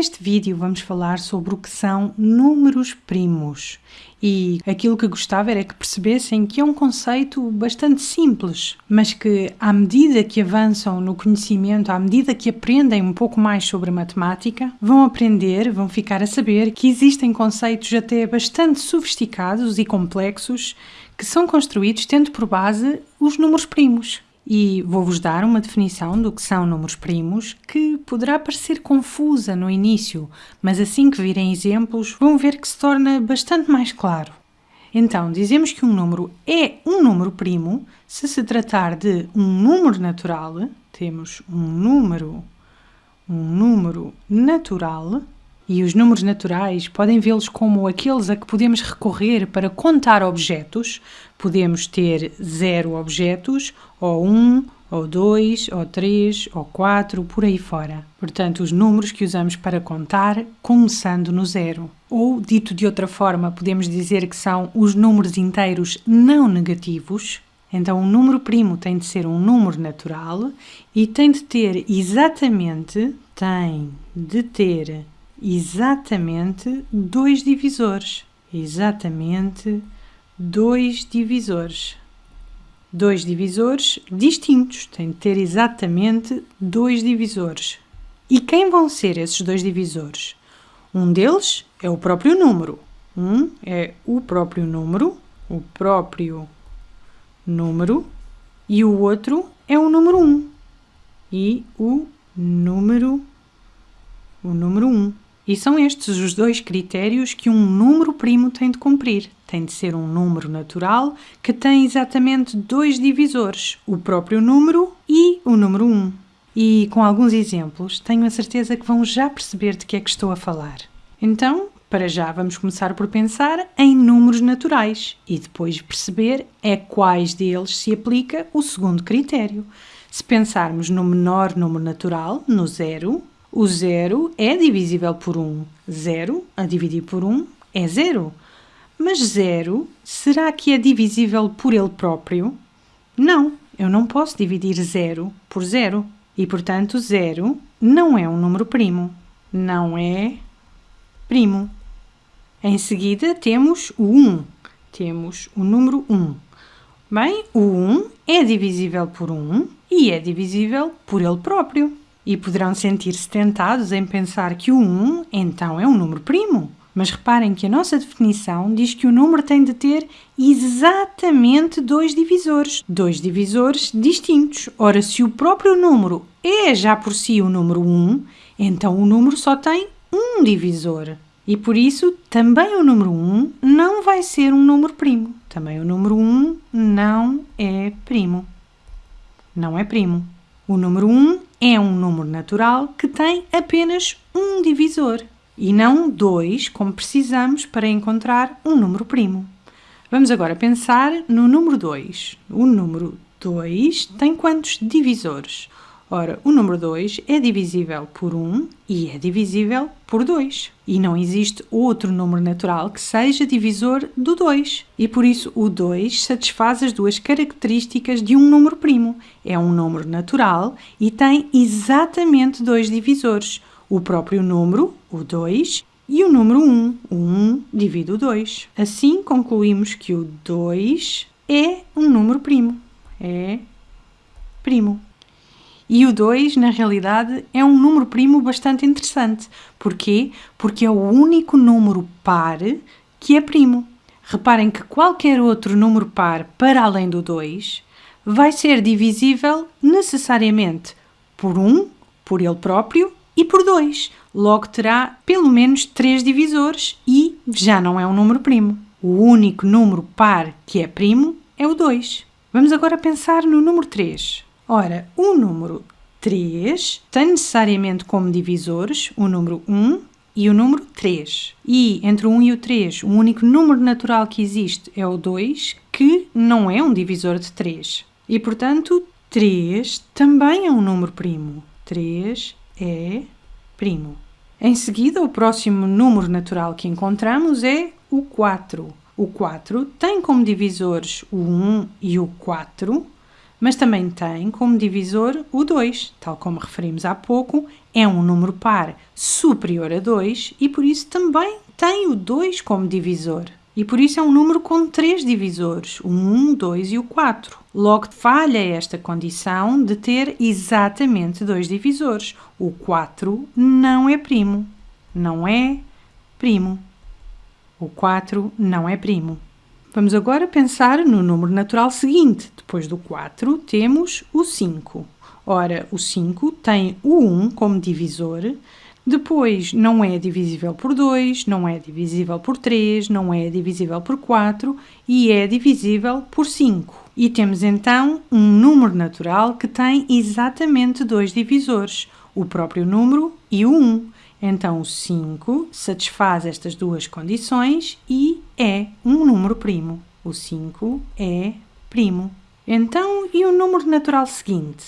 Neste vídeo vamos falar sobre o que são números primos e aquilo que gostava era que percebessem que é um conceito bastante simples, mas que à medida que avançam no conhecimento, à medida que aprendem um pouco mais sobre matemática, vão aprender, vão ficar a saber que existem conceitos até bastante sofisticados e complexos que são construídos tendo por base os números primos. E vou-vos dar uma definição do que são números primos que poderá parecer confusa no início, mas assim que virem exemplos vão ver que se torna bastante mais claro. Então, dizemos que um número é um número primo se se tratar de um número natural, temos um número, um número natural, e os números naturais podem vê-los como aqueles a que podemos recorrer para contar objetos. Podemos ter zero objetos, ou um, ou dois, ou três, ou quatro, por aí fora. Portanto, os números que usamos para contar, começando no zero. Ou, dito de outra forma, podemos dizer que são os números inteiros não negativos. Então, um número primo tem de ser um número natural e tem de ter exatamente, tem de ter exatamente dois divisores. Exatamente dois divisores. Dois divisores distintos, tem de ter exatamente dois divisores. E quem vão ser esses dois divisores? Um deles é o próprio número. Um é o próprio número, o próprio número, e o outro é o número 1. Um, e o número o número 1. Um. E são estes os dois critérios que um número primo tem de cumprir. Tem de ser um número natural que tem exatamente dois divisores, o próprio número e o número 1. E com alguns exemplos, tenho a certeza que vão já perceber de que é que estou a falar. Então, para já vamos começar por pensar em números naturais e depois perceber é quais deles se aplica o segundo critério. Se pensarmos no menor número natural, no zero, o zero é divisível por 1. Zero a dividir por 1 é zero. Mas zero, será que é divisível por ele próprio? Não, eu não posso dividir zero por zero. E, portanto, zero não é um número primo. Não é primo. Em seguida, temos o 1. Temos o número 1. Bem, o 1 é divisível por 1 e é divisível por ele próprio e poderão sentir-se tentados em pensar que o 1 então é um número primo. Mas reparem que a nossa definição diz que o número tem de ter exatamente dois divisores, dois divisores distintos. Ora, se o próprio número é já por si o número 1, então o número só tem um divisor. E por isso, também o número 1 não vai ser um número primo. Também o número 1 não é primo. Não é primo. O número 1 é um número natural que tem apenas um divisor e não dois, como precisamos para encontrar um número primo. Vamos agora pensar no número 2. O número 2 tem quantos divisores? Ora, o número 2 é divisível por 1 e é divisível por 2. E não existe outro número natural que seja divisor do 2. E por isso o 2 satisfaz as duas características de um número primo. É um número natural e tem exatamente dois divisores. O próprio número, o 2, e o número 1. O 1 divide o 2. Assim concluímos que o 2 é um número primo. É primo. E o 2, na realidade, é um número primo bastante interessante. Porquê? Porque é o único número par que é primo. Reparem que qualquer outro número par para além do 2 vai ser divisível necessariamente por 1, um, por ele próprio e por 2. Logo terá pelo menos 3 divisores e já não é um número primo. O único número par que é primo é o 2. Vamos agora pensar no número 3. Ora, o número 3 tem necessariamente como divisores o número 1 e o número 3. E entre o 1 e o 3, o único número natural que existe é o 2, que não é um divisor de 3. E, portanto, 3 também é um número primo. 3 é primo. Em seguida, o próximo número natural que encontramos é o 4. O 4 tem como divisores o 1 e o 4, mas também tem como divisor o 2, tal como referimos há pouco, é um número par superior a 2 e por isso também tem o 2 como divisor. E por isso é um número com três divisores, o 1, o 2 e o 4. Logo, falha esta condição de ter exatamente dois divisores. O 4 não é primo. Não é primo. O 4 não é primo. Vamos agora pensar no número natural seguinte. Depois do 4, temos o 5. Ora, o 5 tem o 1 como divisor, depois não é divisível por 2, não é divisível por 3, não é divisível por 4 e é divisível por 5. E temos então um número natural que tem exatamente dois divisores, o próprio número e o 1. Então o 5 satisfaz estas duas condições e é um número primo. O 5 é primo. Então, e o número natural seguinte?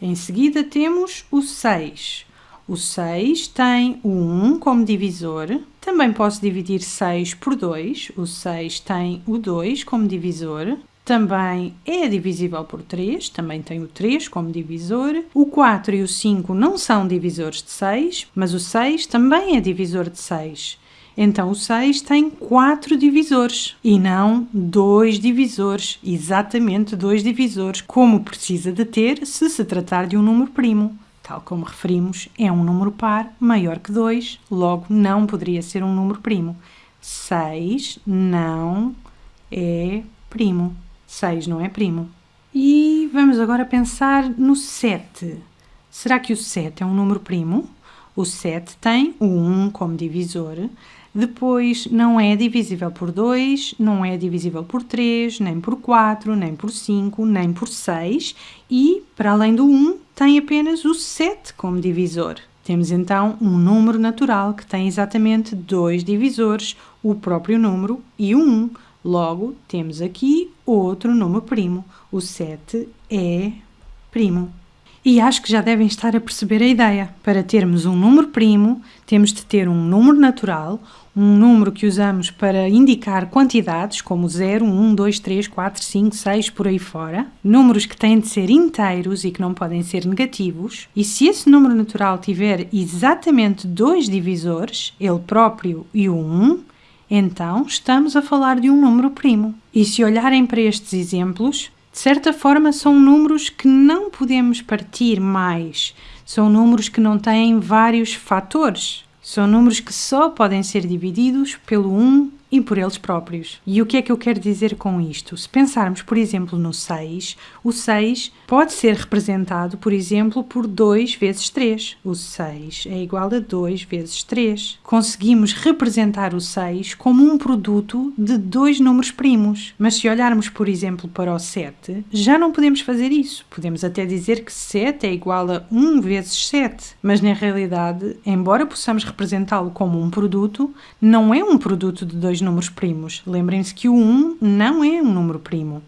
Em seguida temos o 6. O 6 tem o 1 como divisor. Também posso dividir 6 por 2. O 6 tem o 2 como divisor. Também é divisível por 3, também tem o 3 como divisor. O 4 e o 5 não são divisores de 6, mas o 6 também é divisor de 6. Então o 6 tem 4 divisores e não 2 divisores, exatamente 2 divisores, como precisa de ter se se tratar de um número primo. Tal como referimos, é um número par maior que 2, logo não poderia ser um número primo. 6 não é primo. 6 não é primo. E vamos agora pensar no 7. Será que o 7 é um número primo? O 7 tem o 1 como divisor, depois não é divisível por 2, não é divisível por 3, nem por 4, nem por 5, nem por 6 e, para além do 1, tem apenas o 7 como divisor. Temos então um número natural que tem exatamente dois divisores, o próprio número e o 1. Logo, temos aqui outro número primo. O 7 é primo. E acho que já devem estar a perceber a ideia. Para termos um número primo, temos de ter um número natural, um número que usamos para indicar quantidades, como 0, 1, 2, 3, 4, 5, 6, por aí fora. Números que têm de ser inteiros e que não podem ser negativos. E se esse número natural tiver exatamente dois divisores, ele próprio e o 1, então estamos a falar de um número primo. E se olharem para estes exemplos, de certa forma são números que não podemos partir mais. São números que não têm vários fatores. São números que só podem ser divididos pelo 1 e por eles próprios. E o que é que eu quero dizer com isto? Se pensarmos, por exemplo, no 6, o 6 pode ser representado, por exemplo, por 2 vezes 3. O 6 é igual a 2 vezes 3. Conseguimos representar o 6 como um produto de dois números primos. Mas se olharmos, por exemplo, para o 7, já não podemos fazer isso. Podemos até dizer que 7 é igual a 1 vezes 7. Mas na realidade, embora possamos representá-lo como um produto, não é um produto de dois dois números primos. Lembrem-se que o 1 não é um número primo.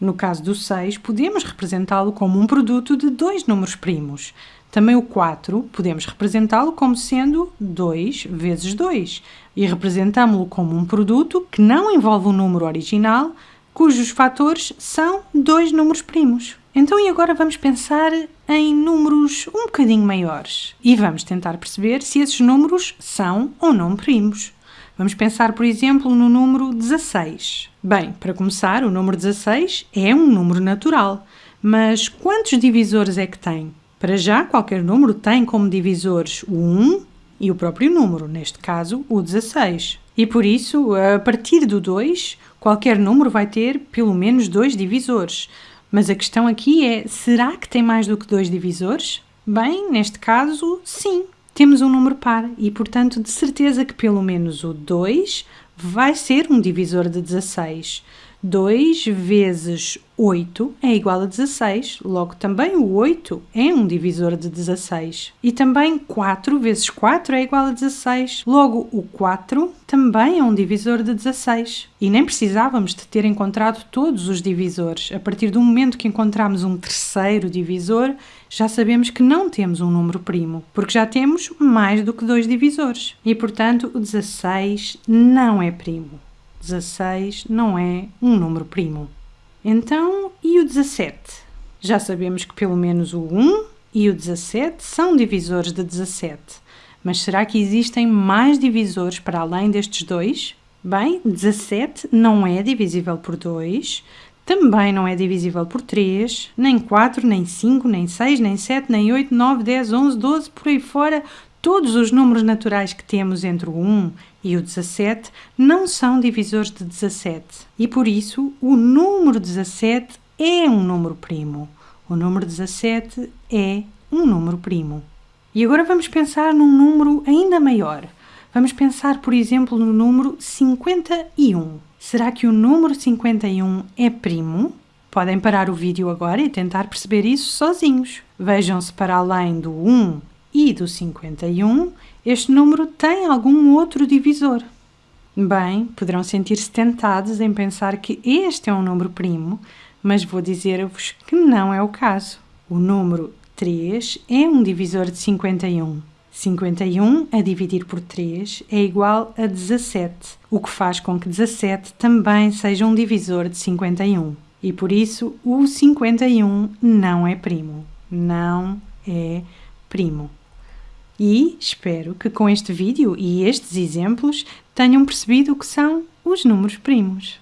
No caso do 6, podemos representá-lo como um produto de dois números primos. Também o 4 podemos representá-lo como sendo 2 vezes 2 e representamos-lo como um produto que não envolve um número original, cujos fatores são dois números primos. Então, e agora vamos pensar em números um bocadinho maiores e vamos tentar perceber se esses números são ou não primos. Vamos pensar, por exemplo, no número 16. Bem, para começar, o número 16 é um número natural, mas quantos divisores é que tem? Para já, qualquer número tem como divisores o 1 e o próprio número, neste caso, o 16. E por isso, a partir do 2, qualquer número vai ter pelo menos dois divisores. Mas a questão aqui é: será que tem mais do que dois divisores? Bem, neste caso, sim, temos um número par e, portanto, de certeza que pelo menos o 2 vai ser um divisor de 16. 2 vezes 8 é igual a 16, logo também o 8 é um divisor de 16. E também 4 vezes 4 é igual a 16, logo o 4 também é um divisor de 16. E nem precisávamos de ter encontrado todos os divisores. A partir do momento que encontramos um terceiro divisor, já sabemos que não temos um número primo, porque já temos mais do que dois divisores. E portanto, o 16 não é primo. 16 não é um número primo. Então, e o 17? Já sabemos que pelo menos o 1 e o 17 são divisores de 17. Mas será que existem mais divisores para além destes dois? Bem, 17 não é divisível por 2, também não é divisível por 3, nem 4, nem 5, nem 6, nem 7, nem 8, 9, 10, 11, 12, por aí fora. Todos os números naturais que temos entre o 1 e o 17 não são divisores de 17 e por isso o número 17 é um número primo. O número 17 é um número primo. E agora vamos pensar num número ainda maior. Vamos pensar, por exemplo, no número 51. Será que o número 51 é primo? Podem parar o vídeo agora e tentar perceber isso sozinhos. Vejam-se para além do 1 e do 51, este número tem algum outro divisor. Bem, poderão sentir-se tentados em pensar que este é um número primo, mas vou dizer-vos que não é o caso. O número 3 é um divisor de 51. 51 a dividir por 3 é igual a 17, o que faz com que 17 também seja um divisor de 51. E por isso o 51 não é primo. Não é primo. E espero que com este vídeo e estes exemplos tenham percebido o que são os números primos.